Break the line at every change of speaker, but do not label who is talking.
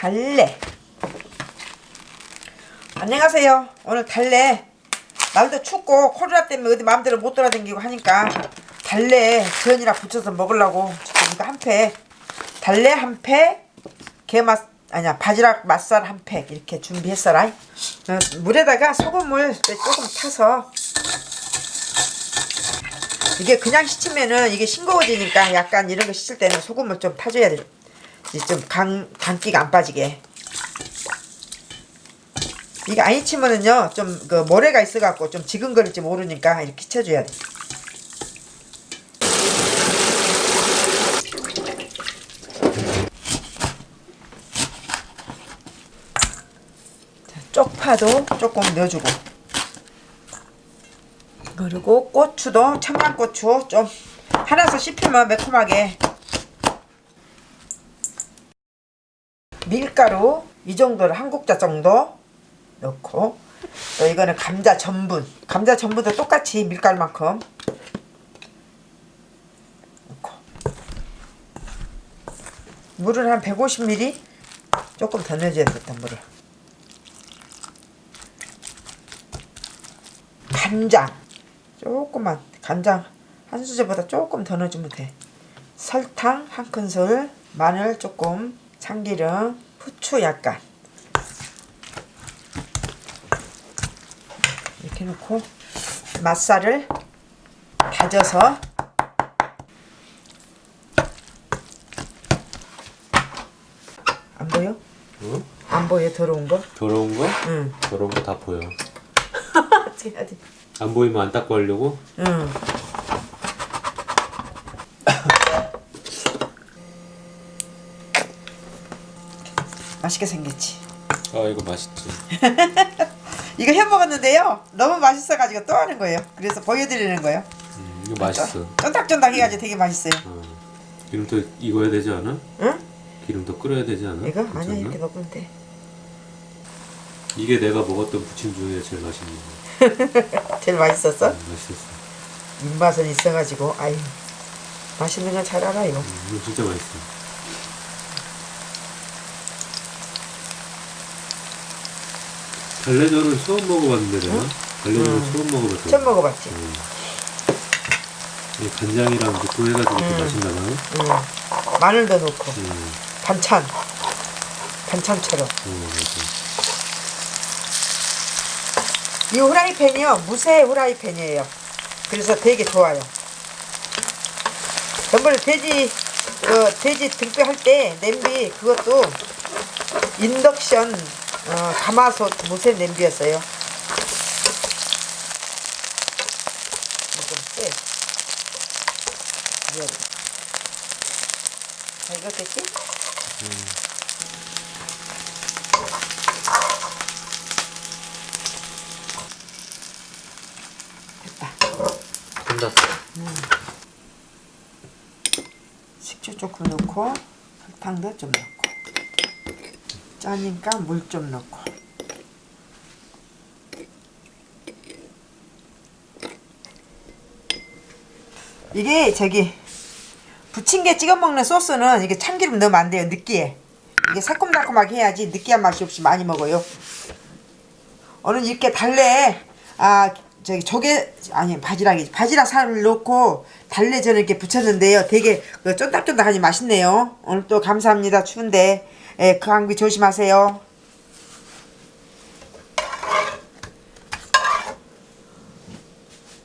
달래. 안녕하세요. 오늘 달래. 날도 춥고 코로나 때문에 어디 마음대로 못 돌아다니고 하니까 달래 전이랑 부쳐서 먹으려고 지금 이거 한팩 달래 한팩 게맛 아니야 바지락 맛살 한 팩 이렇게 준비했어라. 어, 물에다가 소금을 조금 타서 이게 그냥 씻으면은 이게 싱거워지니까 약간 이런 거 씻을 때는 소금을 좀 타줘야 돼. 좀 간, 간기가 안 빠지게. 이게 안 잊히면은요, 좀 그 모래가 있어갖고 좀 지근 거릴지 모르니까 이렇게 쳐줘야 돼. 자, 쪽파도 조금 넣어주고. 그리고 고추도 청양고추 좀 하나서 씹히면 매콤하게 밀가루 이 정도를 한 국자 정도 넣고 또 이거는 감자 전분. 감자 전분도 똑같이 밀가루만큼 넣고. 물을 한 150ml 조금 더 넣어줘야 되겠다 물을. 간장. 조금만 간장 한 수저보다 조금 더 넣어주면 돼. 설탕 한 큰술 마늘 조금 참기름 후추 약간 이렇게 넣고 맛살을 다져서 안 보여?
응?
안 보여 더러운 거?
더러운 거?
응
더러운 거 다 보여. 안 보이면 안 닦고 하려고?
응 맛있게 생겼지
아 이거 맛있지.
이거 해 먹었는데요. 너무 맛있어가지고 또 하는 거예요. 그래서 보여드리는 거예요.
음, 이거 맛있어.
쫀득쫀득 해가지고 되게 맛있어요.
어. 기름 더 익어야 되지 않아?
응?
기름 더 끓여야 되지 않아?
이거
괜찮나?
아니야 이렇게 넣으면 돼.
이게 내가 먹었던 부침 중에 제일 맛있는 거.
제일 맛있었어?
음, 맛있었어.
입맛은 있어가지고 아유 맛있는 건 잘 알아 이거.
음, 이거 진짜 맛있어. 달래전은 처음 먹어봤는데 내가. 달래전은
음.
처음 먹어봤어.
처음 먹어봤지.
음. 이 간장이랑 넣고 해가지고 또
음.
맛있나 봐.
응. 마늘도 넣고
음,
반찬 반찬처럼.
어, 맞아.
이 후라이팬이요 무쇠 후라이팬이에요. 그래서 되게 좋아요. 전번에 돼지 그 돼지 등뼈 할 때 냄비 그것도 인덕션 어, 가마솥 무쇠 냄비였어요. 이거 쎄. 이거. 자, 이거 됐지? 됐다.
끝났어.
식초 조금 넣고 설탕도 좀 넣고 짜니까 물 좀 넣고. 이게 저기 부침개 찍어 먹는 소스는 이게 참기름 넣으면 안 돼요 느끼해. 이게 새콤달콤하게 해야지 느끼한 맛이 없이 많이 먹어요. 오늘 이렇게 달래. 아 저기 조개 아니 바지락이지 바지락 살을 넣고 달래 전을 이렇게 부쳤는데요. 되게 그 쫀득쫀득하니 맛있네요. 오늘 또 감사합니다. 추운데 예, 그 감기 조심하세요